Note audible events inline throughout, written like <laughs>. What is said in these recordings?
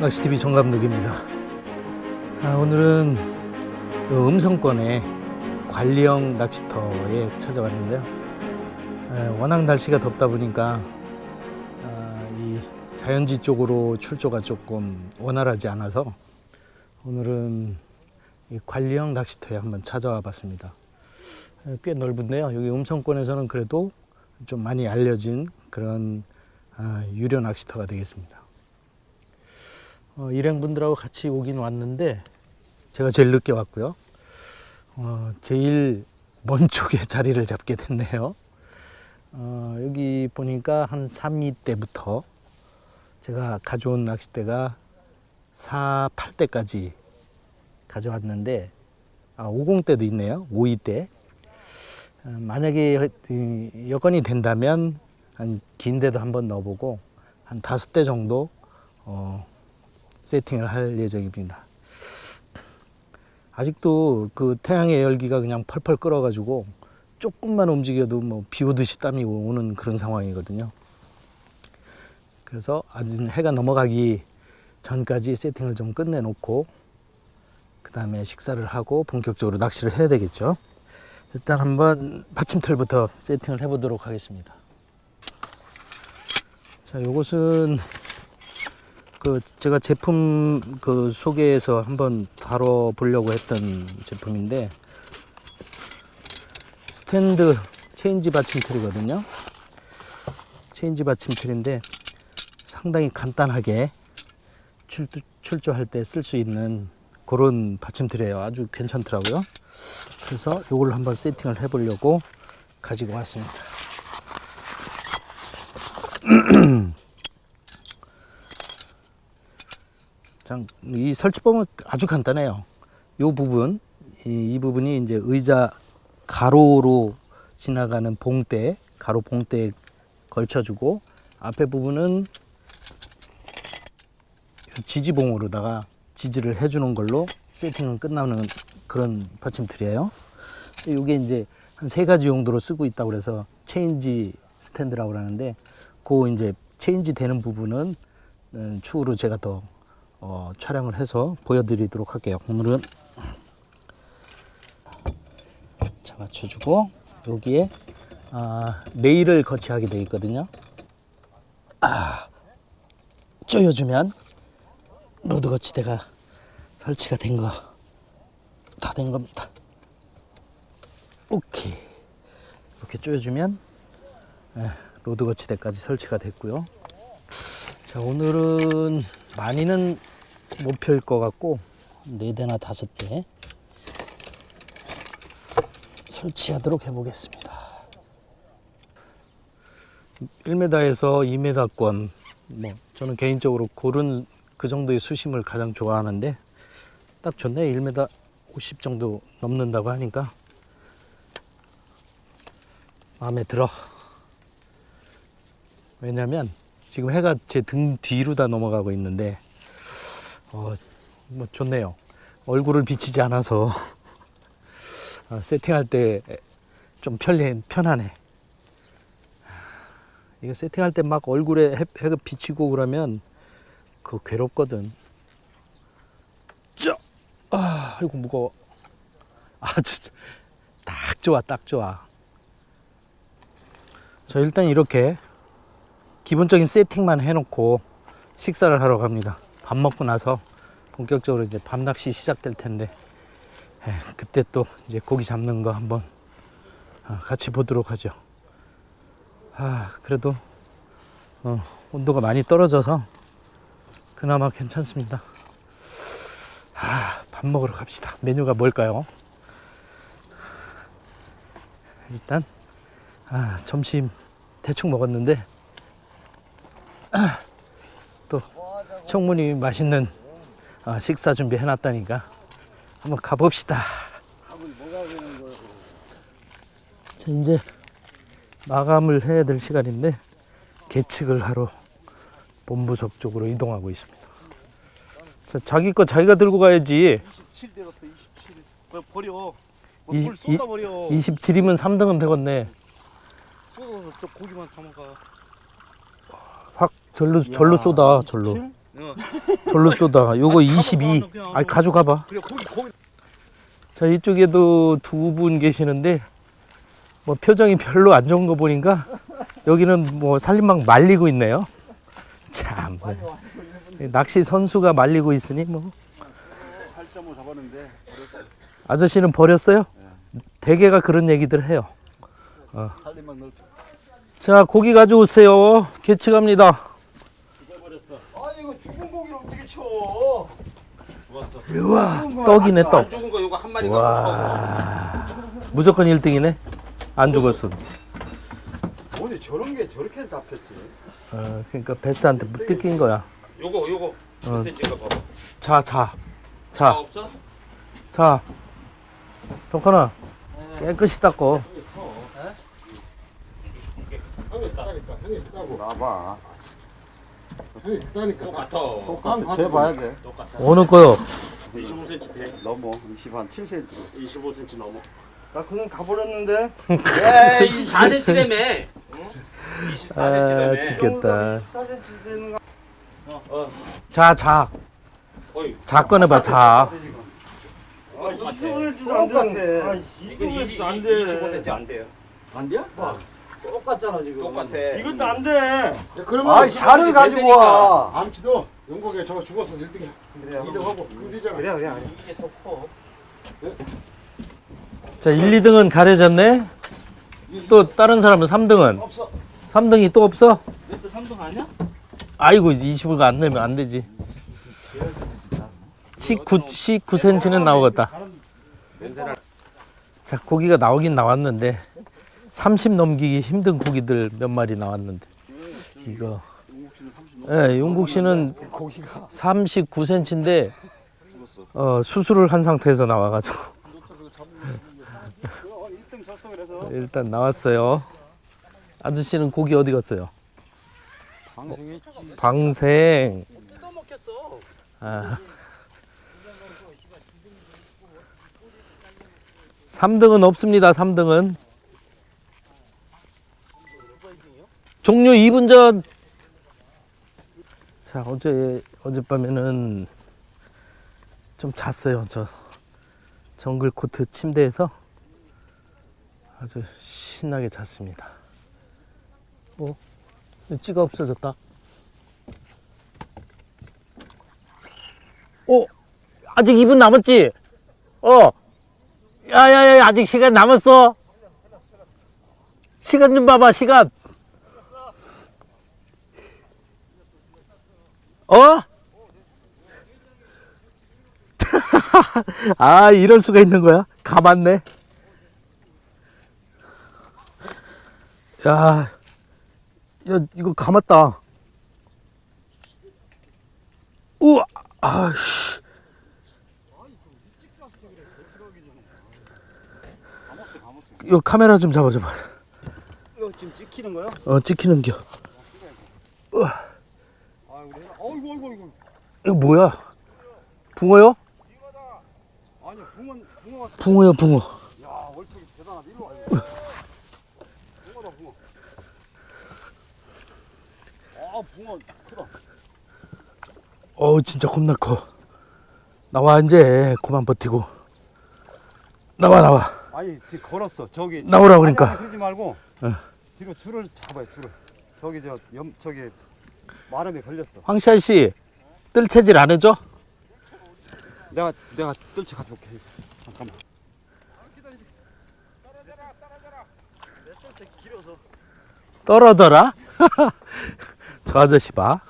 낚시TV 정감독입니다. 아, 오늘은 그 음성권의 관리형 낚시터에 찾아왔는데요. 에, 워낙 날씨가 덥다 보니까 아, 이 자연지 쪽으로 출조가 조금 원활하지 않아서 오늘은 이 관리형 낚시터에 한번 찾아와 봤습니다. 에, 꽤 넓은데요. 여기 음성권에서는 그래도 좀 많이 알려진 그런 아, 유료 낚시터가 되겠습니다. 어, 일행분들하고 같이 오긴 왔는데 제가 제일 늦게 왔고요. 어, 제일 먼 <laughs> 쪽에 자리를 잡게 됐네요. 어, 여기 보니까 한 3위 때부터 제가 가져온 낚싯대가 4, 8대까지 가져왔는데 아, 50대도 있네요. 5위 때. 어, 만약에 이, 여건이 된다면 한 긴 데도 한번 넣어보고 한 다섯 대 정도 어, 세팅을 할 예정입니다. 아직도 그 태양의 열기가 그냥 펄펄 끓어가지고 조금만 움직여도 뭐 비 오듯이 땀이 오는 그런 상황이거든요. 그래서 아직 해가 넘어가기 전까지 세팅을 좀 끝내놓고 그 다음에 식사를 하고 본격적으로 낚시를 해야 되겠죠. 일단 한번 받침틀부터 세팅을 해보도록 하겠습니다. 자, 요것은 그 제가 제품 그 소개해서 한번 다뤄 보려고 했던 제품인데 스탠드 체인지 받침틀이거든요. 체인지 받침틀인데 상당히 간단하게 출, 출조할 때 쓸 수 있는 그런 받침틀이에요. 아주 괜찮더라고요. 그래서 이걸 한번 세팅을 해 보려고 가지고 왔습니다. 이 설치법은 아주 간단해요. 이 부분, 이, 이 부분이 이제 의자 가로로 지나가는 봉대, 가로 봉대에 걸쳐주고 앞에 부분은 지지봉으로다가 지지를 해주는 걸로 세팅은 끝나는 그런 받침틀이에요. 이게 이제 한 세 가지 용도로 쓰고 있다고 그래서 체인지 스탠드라고 하는데 그 이제 체인지 되는 부분은 음, 추후로 제가 더 어, 촬영을 해서 보여드리도록 할게요. 오늘은 자 맞춰주고 여기에 아, 레일을 거치하게 되어 있거든요. 아, 조여주면 rod 거치대가 설치가 된 거 다 된 겁니다. 오케이 이렇게 조여주면 예, rod 거치대까지 설치가 됐고요. 자 오늘은 많이는 못펼것 같고 네 대나 다섯 대 설치하도록 해보겠습니다. 1m에서 2m권 뭐 저는 개인적으로 고른 그 정도의 수심을 가장 좋아하는데 딱 좋네. 1m 50 정도 넘는다고 하니까. 마음에 들어. 왜냐면 지금 해가 제 등 뒤로 다 넘어가고 있는데 어, 뭐 좋네요. 얼굴을 비치지 않아서 어, <laughs> 세팅할 때 좀 편리 편하네. 이거 세팅할 때 막 얼굴에 해, 해가 비치고 그러면 그 괴롭거든. 짜, 아, 이고 무거워. 아주 딱 좋아, 딱 좋아. 자 일단 이렇게 기본적인 세팅만 해놓고 식사를 하러 갑니다. 밥 먹고 나서 본격적으로 이제 밤낚시 시작될 텐데 에, 그때 또 이제 고기 잡는 거 한번 어, 같이 보도록 하죠. 아 그래도 어, 온도가 많이 떨어져서 그나마 괜찮습니다. 아, 밥 먹으러 갑시다. 메뉴가 뭘까요? 일단 아, 점심 대충 먹었는데 또 청문이 맛있는 어, 식사 준비 해 놨다니까 한번 가봅시다. 자 이제 마감을 해야 될 시간인데 계측을 하러 본부석 쪽으로 이동하고 있습니다. 자 자기 거 자기가 들고 가야지. 27 내렸어 27 그걸 버려 뭐 이- 물 쏟아버려 27이면 3등은 되겠네. 쏟아서 또 고기만 담아가 확 절로 절로 쏟아 절로 어. 절로 쏟아. 요거 아니, 22. 가져가, 그냥 아 가져가봐. 자 이쪽에도 두 분 계시는데 뭐 표정이 별로 안 좋은 거 보니까 여기는 뭐 살림막 말리고 있네요. 참 네. 낚시 선수가 말리고 있으니 뭐8.5 잡았는데 아저씨는 버렸어요? 대개가 그런 얘기들 해요. 넓혀. 자 고기 가져오세요. 개측합니다. 아니 이거 죽은 고기를 어떻게 쳐? 우와 떡이네 안 떡. 죽은 거 요거 한 마리 와 무조건 1등이네. 안 죽었어. 어디 저런 게 저렇게 잡혔지? 어, 그러니까 베스한테 뜯긴 거야. 요거 요거 어. 봐봐 자 자. 아 자. 없어? 자, 덕하나 깨끗이 닦고. 형이 따니까 형이 따고 나봐. 형이 따니까 똑같아 똑같아. 재봐야 돼. 똑같아 어느 거요? 25cm 돼 넘어. 20 한 7cm. 25cm 넘어 나 그건 가버렸는데. 24cm라며 아, 24cm라며 죽겠다. 14cm 되는 거. 어, 어. 자, 자, 어이 자 꺼내봐. 자. 아, 똑같아. 25cm도 안 돼. 아, 이건 25cm도 안 25cm 돼. 안 돼요 안 돼요? 똑같잖아 지금. 똑같아 이것도 안 돼. 그러면 아, 잔을 가지고. 와. 암치도 영국에 저거 죽었어 1등이야 그래요. 2등 하고 그러잖아 그래 그래. 이게 또 커. 자, 1, 2등은 가려졌네. 또 다른 사람은 3등은? 없어 3등이 또 없어? 또 3등 아니야? 아이고, 25가 안 되면 안 되지. 19, 19cm는 나오겠다. 자, 고기가 나오긴 나왔는데 30 넘기기 힘든 고기들 몇 마리 나왔는데 이거 예, 용국 씨는 고기가 39cm인데 어, 수술을 한 상태에서 나와가지고 1등 졌어 그래서. 일단 나왔어요. 아저씨는 고기 어디 갔어요? 방생. 아. 3등은 없습니다. 3등은 종료 2분 전. 자 어제 어젯밤에는 좀 잤어요. 저 정글 코트 침대에서 아주 신나게 잤습니다. 어? 찌가 없어졌다. 어? 아직 2분 남았지? 어? 야야야 아직 시간 남았어? 시간 좀 봐봐 시간 어? <laughs> 아 이럴 수가 있는 거야? 감았네 야, 야 이거 감았다 우와 아씨 이거 카메라 좀 잡아줘봐. 이거 지금 찍히는 거야? 어, 찍히는겨. 아 우리 어이구 어이구 어이구. 이거 뭐야? 붕어요? 아니 붕어 붕어가 붕어야, 붕어. 야 얼척이 대단하다. 이리 와. 붕어다 붕어. 아 붕어 크다. 어우, 진짜 겁나 커. 나와, 이제. 그만 버티고. 나와, 나와. 아니 지금 걸었어. 저기 나오라 그러니까. 아니, 아니, 그러지 말고 어. 뒤로 줄을 잡아요. 줄을. 저기 저 염 저기 마름에 걸렸어. 황시아 씨, 뜰 체질 안 해줘? 내가 내가 뜰채 가져올게. 잠깐만. 떨어져라? <laughs> 저 아저씨 봐.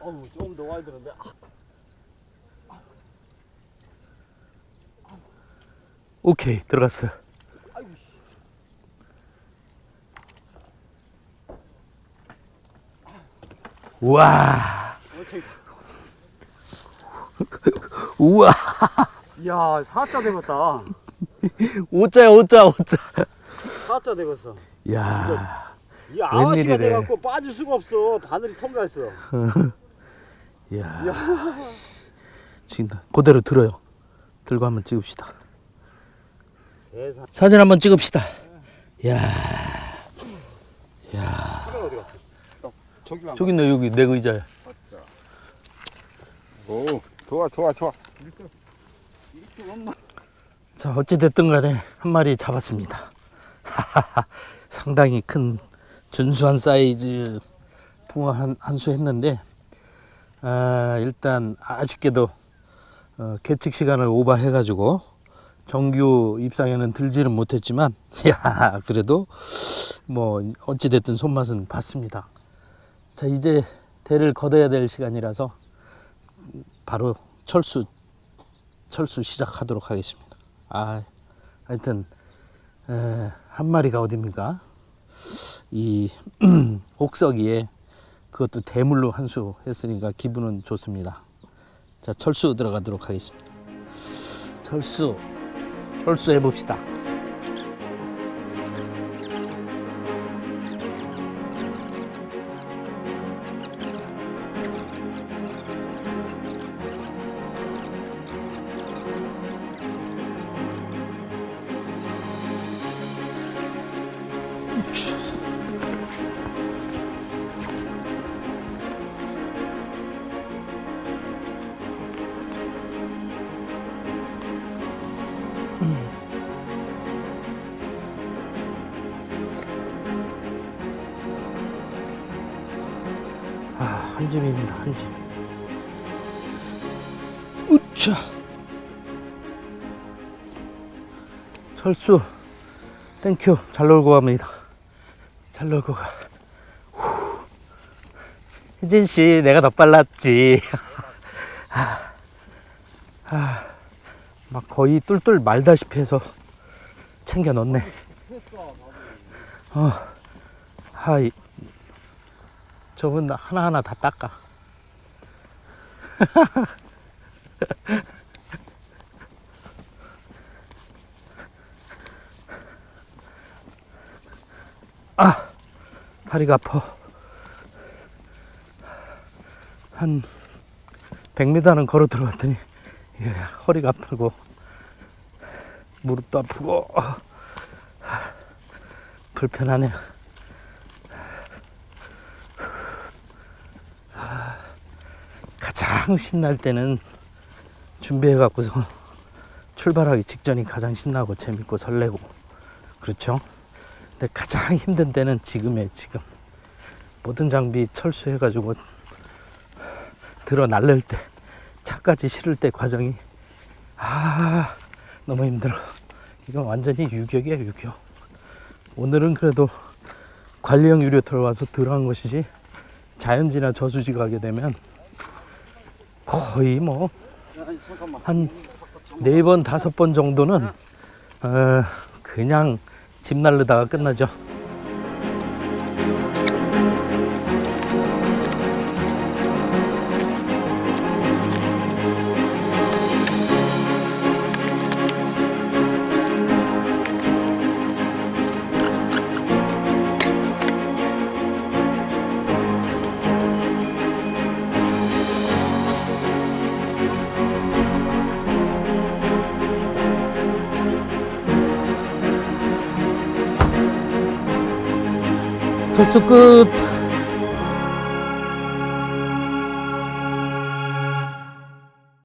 어우 조금 더 와야 되는데. 오케이, 들어갔어. 우와. 우와 이야 사자 되겠다. 오자야 오자 오자 사자 되겠어. 야이 아가씨가 웬일이래. 돼갖고 빠질 수가 없어. 바늘이 통과했어. 야, 씨. 지금 그대로 들어요. 들고 한번 찍읍시다. 세상. 사진 한번 찍읍시다. 야, 어디 갔어? 저기 있네 여기 내 의자에. 오 좋아 좋아 좋아. 자 어찌 됐든 간에 한 마리 잡았습니다. <laughs> 상당히 큰 준수한 사이즈 붕어 한, 한 수 했는데 아, 일단 아쉽게도 어, 계측 시간을 오버해 가지고 정규 입상에는 들지는 못했지만 <laughs> 야 그래도 뭐 어찌 됐든 손맛은 봤습니다. 자 이제 대를 걷어야 될 시간이라서 바로 철수 철수 시작하도록 하겠습니다. 아, 하여튼 에, 한 마리가 어딥니까? 이 <clears throat> 옥석이에 그것도 대물로 한 수 했으니까 기분은 좋습니다. 자, 철수 들어가도록 하겠습니다. 철수, 철수 해봅시다. 한 짐입니다, 한 짐. 우차. 철수, thank you. 잘 놀고 갑니다. 잘 놀고 가. 후. 혜진 씨, 내가 더 빨랐지. <laughs> 아, 아, 막 거의 둘둘 말다시피 해서 챙겨 넣네. 어, 하이. 저분 하나하나 다 닦아. 아, <laughs> 다리가 아파. 한 100m는 걸어 들어갔더니 예, 허리가 아프고 무릎도 아프고 불편하네요. 가장 신날 때는 준비해 갖고서 출발하기 직전이 가장 신나고 재밌고 설레고 그렇죠. 근데 가장 <laughs> 힘든 때는 지금이에요 지금. 모든 장비 철수해 가지고 들어 날릴 때 차까지 실을 때 과정이 아 너무 힘들어. 이건 완전히 유격이야 유격. 오늘은 그래도 관리형 유료터를 와서 들어간 것이지 자연지나 저수지 가게 되면 거의 뭐 한 네 번 다섯 번 정도는 어, 그냥 집 날르다가 끝나죠. 철수 끝.